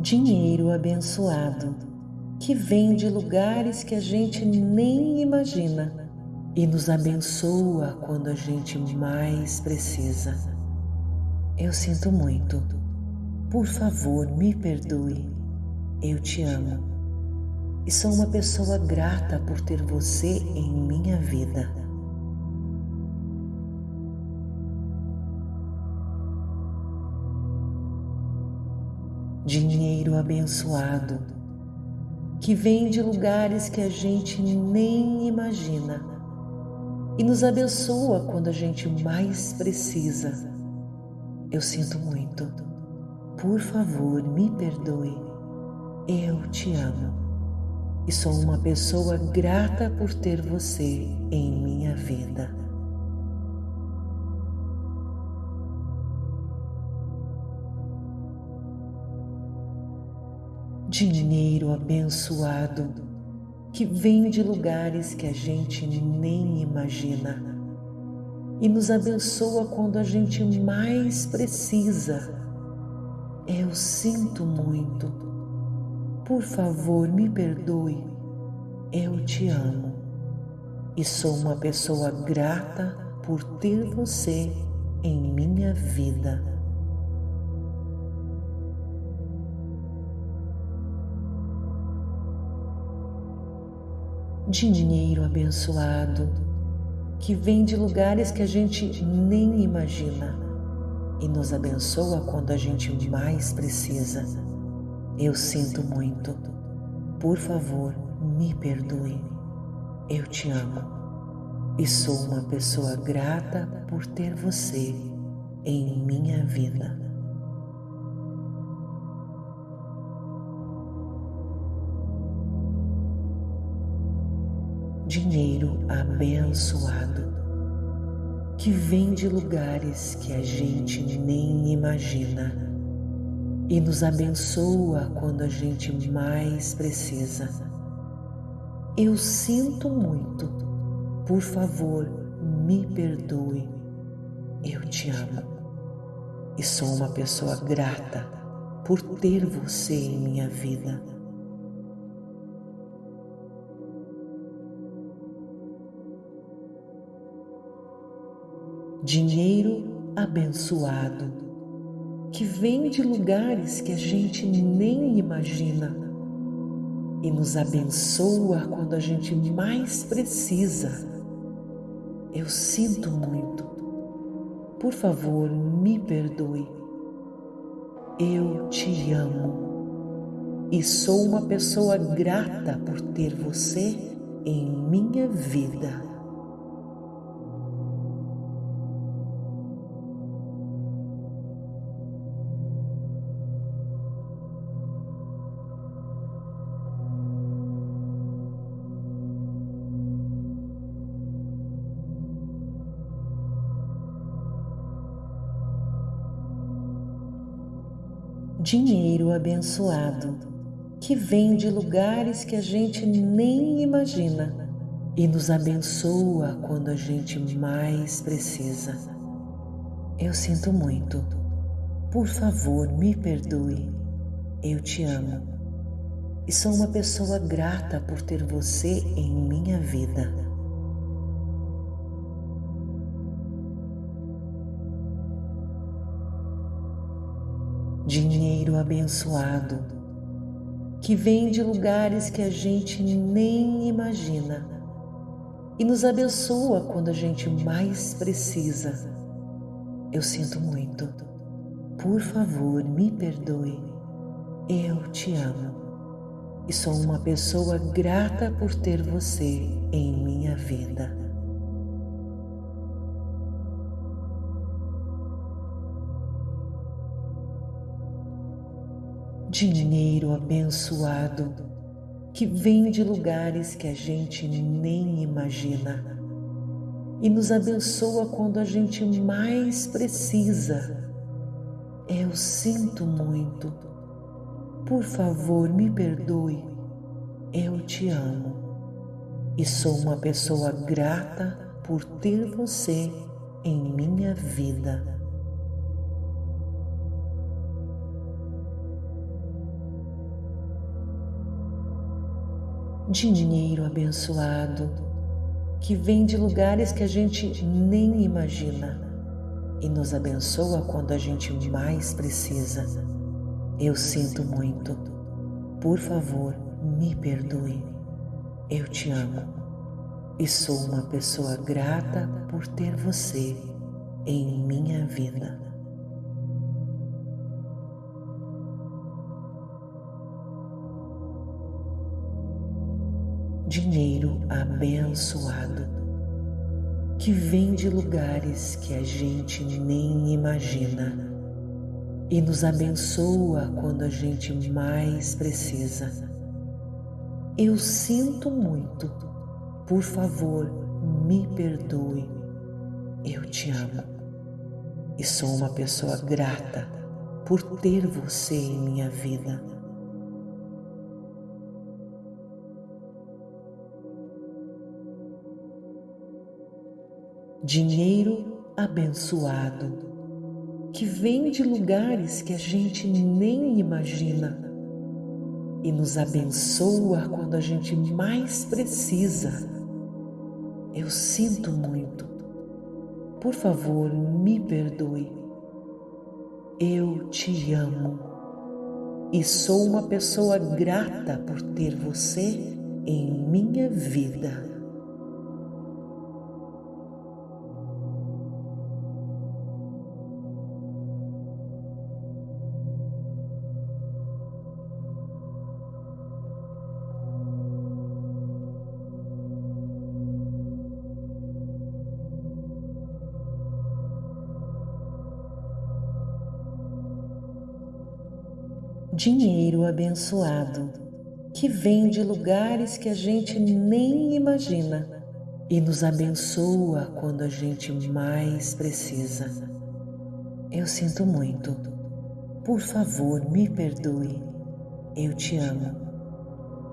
dinheiro abençoado que vem de lugares que a gente nem imagina e nos abençoa quando a gente mais precisa. Eu sinto muito. Por favor, me perdoe. Eu te amo. E sou uma pessoa grata por ter você em minha vida. Dinheiro abençoado que vem de lugares que a gente nem imagina e nos abençoa quando a gente mais precisa. Eu sinto muito. Por favor, me perdoe. Eu te amo e sou uma pessoa grata por ter você em minha vida. Dinheiro abençoado que vem de lugares que a gente nem imagina e nos abençoa quando a gente mais precisa. Eu sinto muito. Por favor, me perdoe. Eu te amo e sou uma pessoa grata por ter você em minha vida. Dinheiro abençoado que vem de lugares que a gente nem imagina e nos abençoa quando a gente mais precisa. Eu sinto muito. Por favor, me perdoe. Eu te amo e sou uma pessoa grata por ter você em minha vida. Dinheiro abençoado que vem de lugares que a gente nem imagina e nos abençoa quando a gente mais precisa. Eu sinto muito. Por favor, me perdoe. Eu te amo e sou uma pessoa grata por ter você em minha vida. Dinheiro abençoado que vem de lugares que a gente nem imagina e nos abençoa quando a gente mais precisa. Eu sinto muito. Por favor, me perdoe. Eu te amo e sou uma pessoa grata por ter você em minha vida. Dinheiro abençoado que vem de lugares que a gente nem imagina e nos abençoa quando a gente mais precisa. Eu sinto muito. Por favor, me perdoe. Eu te amo e sou uma pessoa grata por ter você em minha vida. Dinheiro abençoado que vem de lugares que a gente nem imagina e nos abençoa quando a gente mais precisa. Eu sinto muito. Por favor, me perdoe. Eu te amo e sou uma pessoa grata por ter você em minha vida. Dinheiro abençoado que vem de lugares que a gente nem imagina e nos abençoa quando a gente mais precisa. Eu sinto muito. Por favor, me perdoe. Eu te amo e sou uma pessoa grata por ter você em minha vida. Dinheiro abençoado que vem de lugares que a gente nem imagina e nos abençoa quando a gente mais precisa. Eu sinto muito. Por favor, me perdoe. Eu te amo e sou uma pessoa grata por ter você em minha vida. Dinheiro abençoado que vem de lugares que a gente nem imagina e nos abençoa quando a gente mais precisa. Eu sinto muito, por favor, me perdoe. Eu te amo e sou uma pessoa grata por ter você em minha vida. Dinheiro abençoado que vem de lugares que a gente nem imagina e nos abençoa quando a gente mais precisa. Eu sinto muito. Por favor, me perdoe. Eu te amo e sou uma pessoa grata por ter você em minha vida. Dinheiro abençoado que vem de lugares que a gente nem imagina e nos abençoa quando a gente mais precisa. Eu sinto muito. Por favor, me perdoe. Eu te amo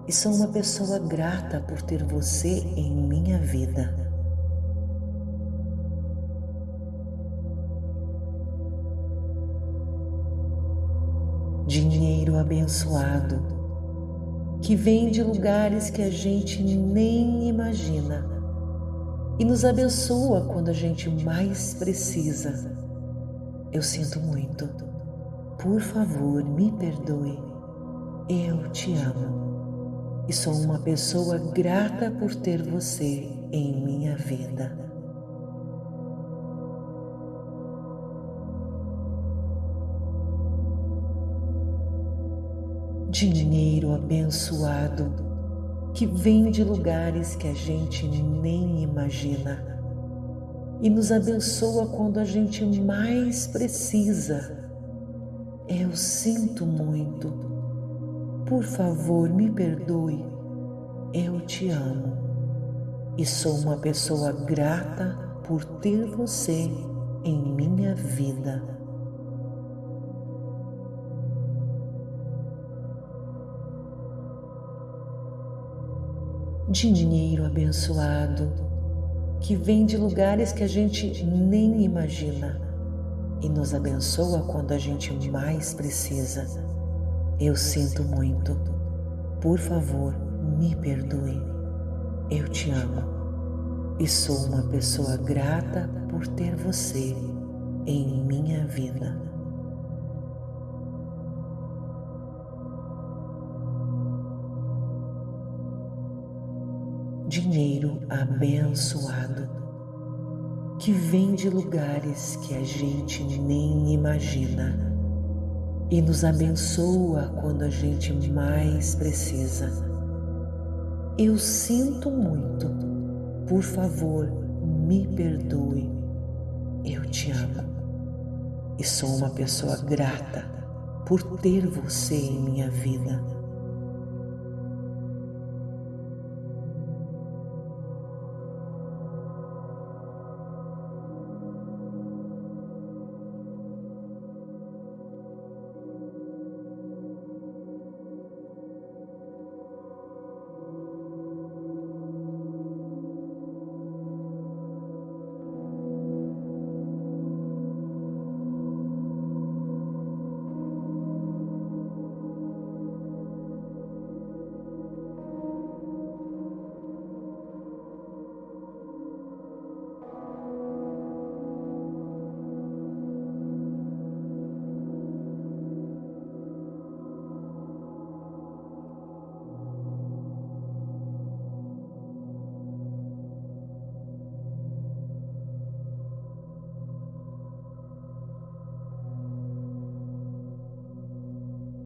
e sou uma pessoa grata por ter você em minha vida. Dinheiro abençoado que vem de lugares que a gente nem imagina e nos abençoa quando a gente mais precisa. Eu sinto muito. Por favor, me perdoe. Eu te amo e sou uma pessoa grata por ter você em minha vida. Dinheiro abençoado que vem de lugares que a gente nem imagina e nos abençoa quando a gente mais precisa. Eu sinto muito. Por favor, me perdoe. Eu te amo e sou uma pessoa grata por ter você em minha vida. Dinheiro abençoado que vem de lugares que a gente nem imagina e nos abençoa quando a gente mais precisa. Eu sinto muito. Por favor, me perdoe. Eu te amo e sou uma pessoa grata por ter você em minha vida. Dinheiro abençoado que vem de lugares que a gente nem imagina e nos abençoa quando a gente mais precisa. Eu sinto muito. Por favor, me perdoe. Eu te amo e sou uma pessoa grata por ter você em minha vida.